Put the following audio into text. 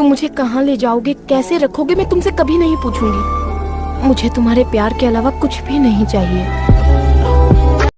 तुम मुझे कहाँ ले जाओगे? कैसे रखोगे? मैं तुमसे कभी नहीं पूछूँगी। मुझे तुम्हारे प्यार के अलावा कुछ भी नहीं चाहिए।